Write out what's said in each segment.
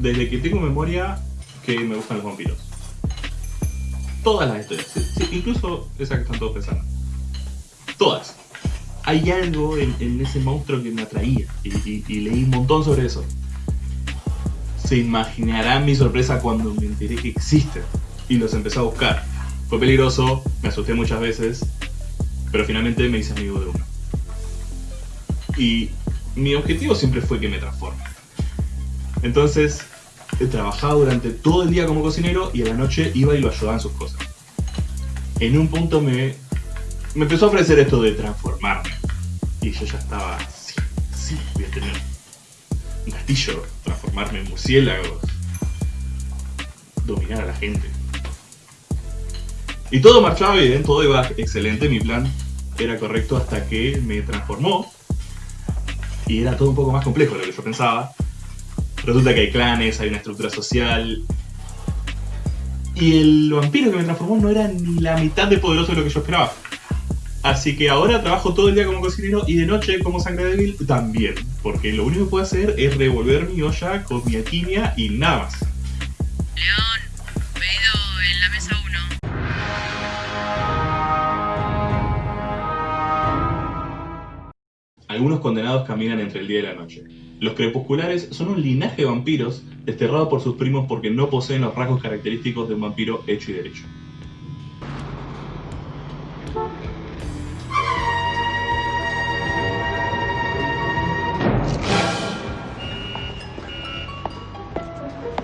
desde que tengo memoria que me gustan los vampiros. Todas las historias, sí, incluso esa que están todos pensando. Todas. Hay algo en, ese monstruo que me atraía y, y leí un montón sobre eso. Se imaginarán mi sorpresa cuando me enteré que existen y los empecé a buscar. Fue peligroso, me asusté muchas veces, pero finalmente me hice amigo de uno. Y mi objetivo siempre fue que me transforme. Entonces, he trabajado durante todo el día como cocinero y a la noche iba y lo ayudaba en sus cosas. En un punto me, me empezó a ofrecer esto de transformarme. Y yo ya estaba, sí, sí, voy a tener un castillo, transformarme en murciélagos, dominar a la gente. Y todo marchaba bien, todo iba excelente, mi plan era correcto hasta que me transformó. Y era todo un poco más complejo de lo que yo pensaba. Resulta que hay clanes, hay una estructura social. Y el vampiro que me transformó no era ni la mitad de poderoso de lo que yo esperaba. Así que ahora trabajo todo el día como cocinero y de noche como sangre débil también. Porque lo único que puedo hacer es revolver mi olla con mi alquimia y nada más. algunos condenados caminan entre el día y la noche. Los crepusculares son un linaje de vampiros desterrado por sus primos porque no poseen los rasgos característicos de un vampiro hecho y derecho.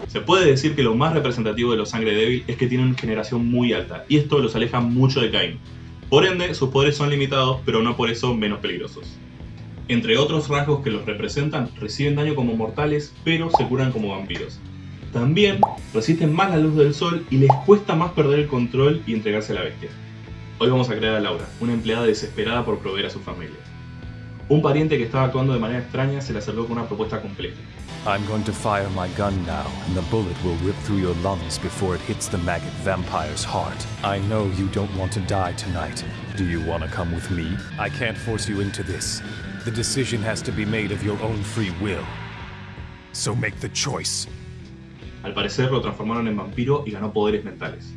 Se puede decir que lo más representativo de los sangre débil es que tienen generación muy alta, y esto los aleja mucho de Cain. Por ende, sus poderes son limitados, pero no por eso menos peligrosos. Entre otros rasgos que los representan, reciben daño como mortales, pero se curan como vampiros. También resisten más la luz del sol y les cuesta más perder el control y entregarse a la bestia. Hoy vamos a crear a Laura, una empleada desesperada por proveer a su familia. Un pariente que estaba actuando de manera extraña se le acercó con una propuesta completa. I'm going to fire my gun now, and the bullet will rip through your lungs before it hits the maggot vampire's heart. I know you don't want to die tonight. Do you want to come with me? I can't force you into this. The decision has to be made of your own free will. So make the choice. Al parecer lo transformaron en vampiro y ganó poderes mentales.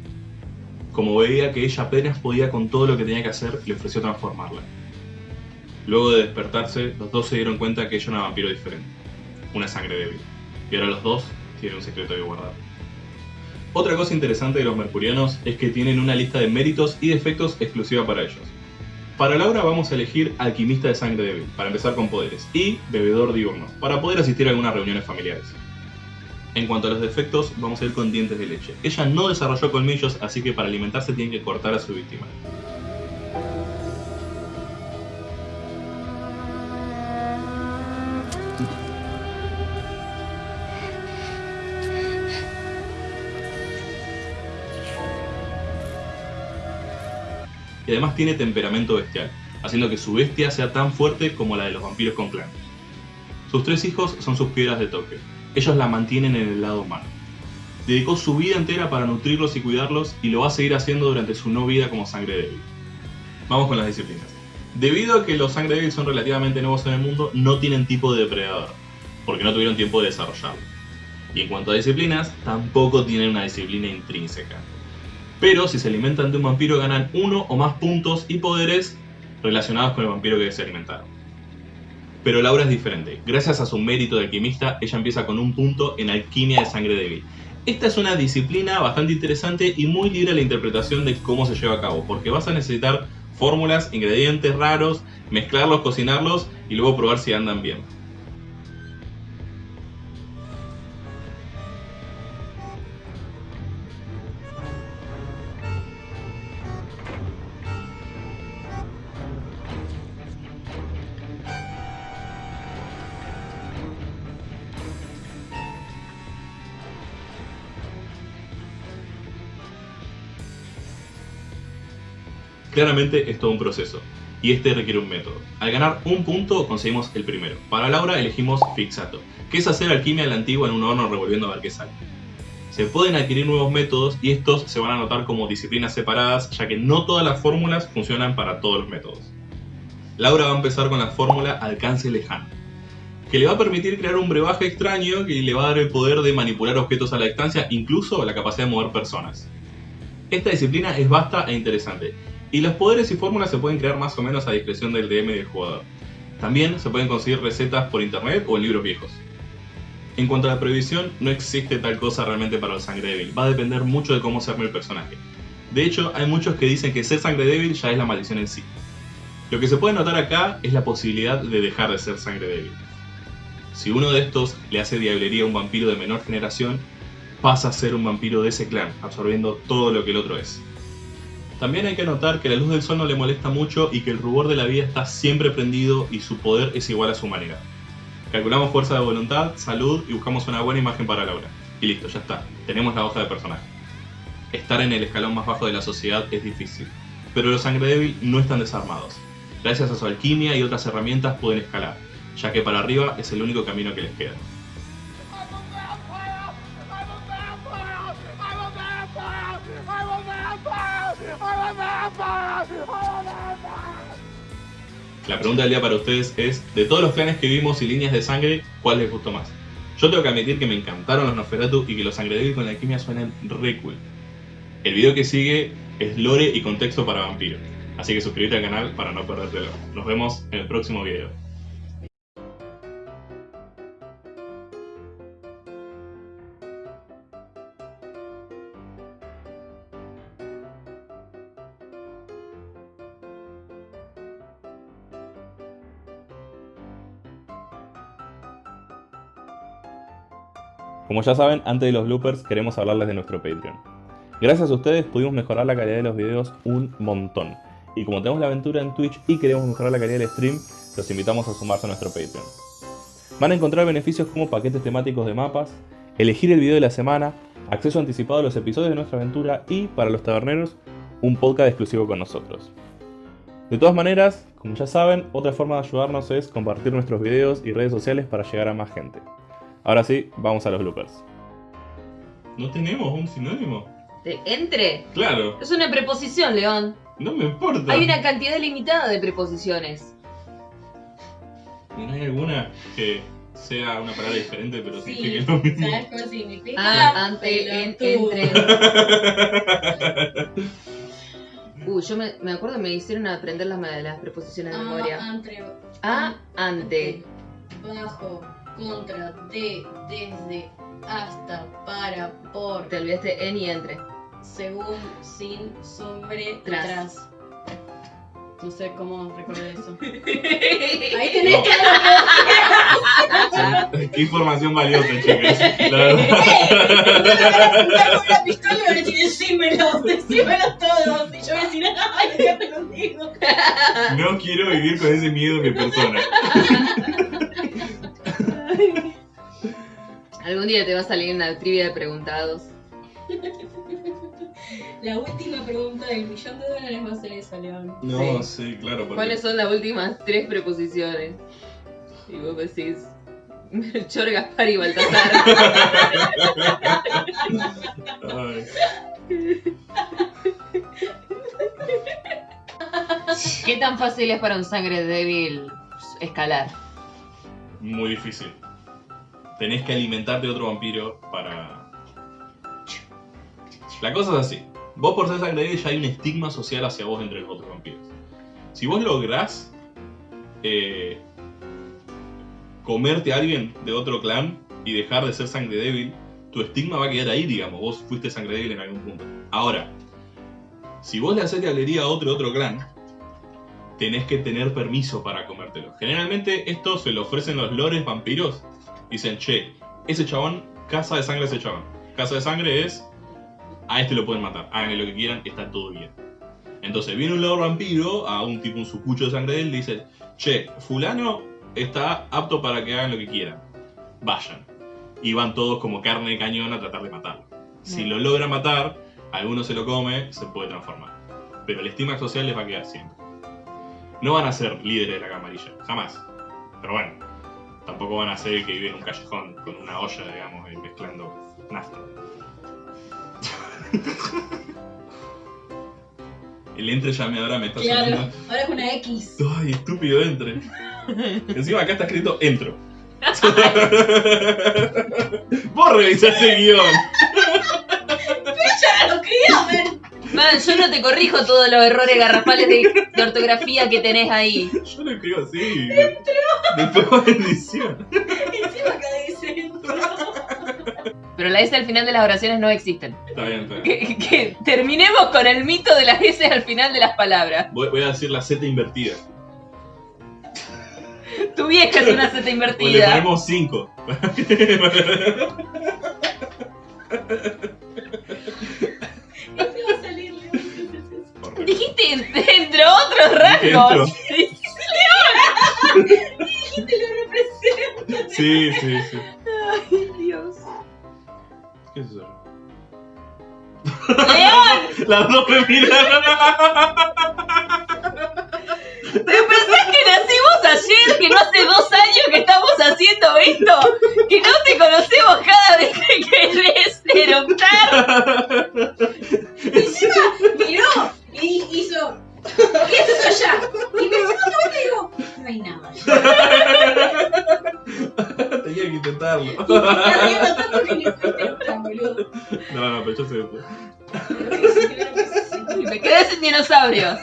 Como veía que ella apenas podía con todo lo que tenía que hacer, le ofreció transformarla. Luego de despertarse, los dos se dieron cuenta que ella era una vampiro diferente, una sangre débil. Y ahora los dos tienen un secreto que guardar. Otra cosa interesante de los mercurianos es que tienen una lista de méritos y defectos exclusiva para ellos. Para Laura vamos a elegir alquimista de sangre débil, para empezar con poderes, y bebedor diurno, para poder asistir a algunas reuniones familiares. En cuanto a los defectos, vamos a ir con dientes de leche. Ella no desarrolló colmillos, así que para alimentarse tiene que cortar a su víctima. Y además tiene temperamento bestial, haciendo que su bestia sea tan fuerte como la de los vampiros con clan. Sus tres hijos son sus piedras de toque, ellos la mantienen en el lado humano. Dedicó su vida entera para nutrirlos y cuidarlos y lo va a seguir haciendo durante su no vida como sangre débil. Vamos con las disciplinas. Debido a que los sangre débil son relativamente nuevos en el mundo, no tienen tipo de depredador, porque no tuvieron tiempo de desarrollarlo. Y en cuanto a disciplinas, tampoco tienen una disciplina intrínseca pero si se alimentan de un vampiro ganan uno o más puntos y poderes relacionados con el vampiro que se alimentaron. Pero Laura es diferente. Gracias a su mérito de alquimista, ella empieza con un punto en alquimia de sangre débil. Esta es una disciplina bastante interesante y muy libre a la interpretación de cómo se lleva a cabo, porque vas a necesitar fórmulas, ingredientes raros, mezclarlos, cocinarlos y luego probar si andan bien. Claramente es todo un proceso, y este requiere un método. Al ganar un punto conseguimos el primero. Para Laura elegimos Fixato, que es hacer alquimia a la antigua en un horno revolviendo a ver qué sale. Se pueden adquirir nuevos métodos y estos se van a anotar como disciplinas separadas, ya que no todas las fórmulas funcionan para todos los métodos. Laura va a empezar con la fórmula alcance lejano. que le va a permitir crear un brebaje extraño que le va a dar el poder de manipular objetos a la distancia, incluso la capacidad de mover personas. Esta disciplina es vasta e interesante, y los poderes y fórmulas se pueden crear más o menos a discreción del DM y del jugador. También se pueden conseguir recetas por internet o en libros viejos. En cuanto a la prohibición, no existe tal cosa realmente para el sangre débil, va a depender mucho de cómo se arme el personaje. De hecho, hay muchos que dicen que ser sangre débil ya es la maldición en sí. Lo que se puede notar acá es la posibilidad de dejar de ser sangre débil. Si uno de estos le hace diablería a un vampiro de menor generación, pasa a ser un vampiro de ese clan, absorbiendo todo lo que el otro es. También hay que notar que la luz del sol no le molesta mucho y que el rubor de la vida está siempre prendido y su poder es igual a su humanidad. Calculamos fuerza de voluntad, salud y buscamos una buena imagen para Laura. Y listo, ya está. Tenemos la hoja de personaje. Estar en el escalón más bajo de la sociedad es difícil, pero los sangre débil no están desarmados. Gracias a su alquimia y otras herramientas pueden escalar, ya que para arriba es el único camino que les queda. La pregunta del día para ustedes es, de todos los clanes que vimos y líneas de sangre, ¿cuál les gustó más? Yo tengo que admitir que me encantaron los Nosferatu y que los sangre débil con la alquimia suenan re cool. El video que sigue es lore y contexto para vampiro, así que suscríbete al canal para no perdértelo. Nos vemos en el próximo video. Como ya saben, antes de los bloopers queremos hablarles de nuestro Patreon. Gracias a ustedes pudimos mejorar la calidad de los videos un montón. Y como tenemos la aventura en Twitch y queremos mejorar la calidad del stream, los invitamos a sumarse a nuestro Patreon. Van a encontrar beneficios como paquetes temáticos de mapas, elegir el video de la semana, acceso anticipado a los episodios de nuestra aventura y, para los taberneros, un podcast exclusivo con nosotros. De todas maneras, como ya saben, otra forma de ayudarnos es compartir nuestros videos y redes sociales para llegar a más gente. Ahora sí, vamos a los bloopers. No tenemos un sinónimo. ¿De entre? Claro, Es una preposición, León. no me importa. Hay una cantidad limitada de preposiciones. ¿Y no hay alguna que sea una palabra diferente pero Sí, signifique lo mismo? ¿sabes cómo significa? Ah, ante, en, Pelotudo. entre. Uy, yo me, me acuerdo que me hicieron aprender las, las preposiciones de Ah, memoria. entre, A, ante. bajo, contra, de, desde, hasta, para, por, Te olvidaste en y entre. según, sin, sobre, Tras. tras. No sé cómo recordar eso. Ahí tenés No. que Qué información valiosa, chicas. La verdad. apuntar con una pistola y van a decir, decímelo, decímelo todos. Y yo voy a decir, ay, ya te lo digo. No quiero vivir con ese miedo en mi persona. Día te va a salir una trivia de preguntados. La última pregunta del millón de dólares va a ser esa, León. No, sí, claro. porque- ¿Cuáles son las últimas tres preposiciones? Y vos decís. Melchor, Gaspar y Baltasar. ¿Qué tan fácil es para un sangre débil escalar? Muy difícil. Tenés que alimentarte de otro vampiro para. La cosa es así. Vos por ser sangre débil ya hay un estigma social hacia vos entre los otros vampiros. Si vos lográs eh, comerte a alguien de otro clan y dejar de ser sangre débil, tu estigma va a quedar ahí, digamos. Vos fuiste sangre débil en algún punto. Ahora, si vos le haces diablería a otro otro clan, tenés que tener permiso para comértelo. Generalmente esto se lo ofrecen los lores vampiros. Dicen, che, ese chabón, casa de sangre ese chabón. Casa de sangre es, a este lo pueden matar, háganle lo que quieran, está todo bien. Entonces viene un lord vampiro a un tipo, un sucucho de sangre de él, dice, che, fulano está apto para que hagan lo que quieran. Vayan. Y van todos como carne de cañón a tratar de matarlo. Si lo logra matar, alguno se lo come, se puede transformar. Pero el estigma social les va a quedar siempre. No van a ser líderes de la camarilla, jamás. Pero bueno, tampoco van a ser el que vive en un callejón con una olla, digamos, y mezclando nafta. El entre llameadora me está Claro, sonando. ahora es una X. Ay, estúpido entre. Encima acá está escrito entro. Vos revisaste el guion. Ya lo quería ver. Man, yo no te corrijo todos los errores garrafales de, de ortografía que tenés ahí. Yo lo escribo así. Después bendición. Encima acá dice entro. Pero la S al final de las oraciones no existen. Está bien, está bien. Que, que terminemos con el mito de las S al final de las palabras. Voy, voy a decir la Z invertida. Tu vieja es una Z O le invertida. ponemos 5. Otros rasgos. Te lo representa. Sí, sí, sí. Ay, Dios. ¿Qué es eso? ¡León! Las dos me miraron. ¿Te pensás que nacimos ayer? ¿Que no hace dos años que estamos haciendo esto? ¿Que no te conocemos cada vez que querés eructar? Encima miró allá? Y me digo, no hay nada. Tenía que intentarlo. Y me está riendo tanto que ni fuiste tan boludo. No, no, pero yo sé después. Y me quedé sin dinosaurios.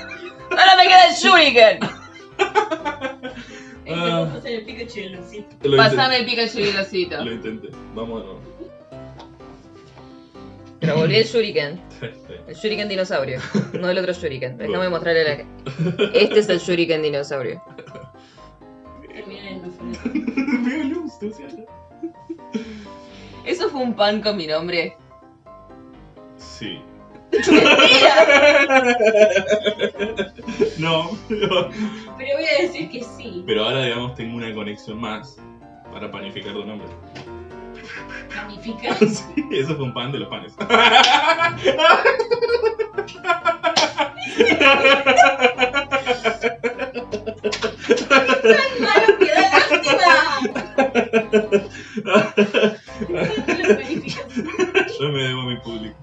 Ahora me queda el Shuriken. Este Ah. pasar el Pikachu y el Lucito. Lo Pasame el Pikachu y el osito. intenté. Lo intenté. Vamos de nuevo. Pero volví el Shuriken. El Shuriken dinosaurio. No el otro Shuriken. Déjame mostrarle la. Este es el Shuriken dinosaurio. ¿Eso fue un pan con mi nombre? Sí. No. Pero voy a decir que sí. Pero ahora, digamos, tengo una conexión más para panificar tu nombre. ¿Panifica? Sí, eso fue un pan de los panes. Yo me debo a mi público.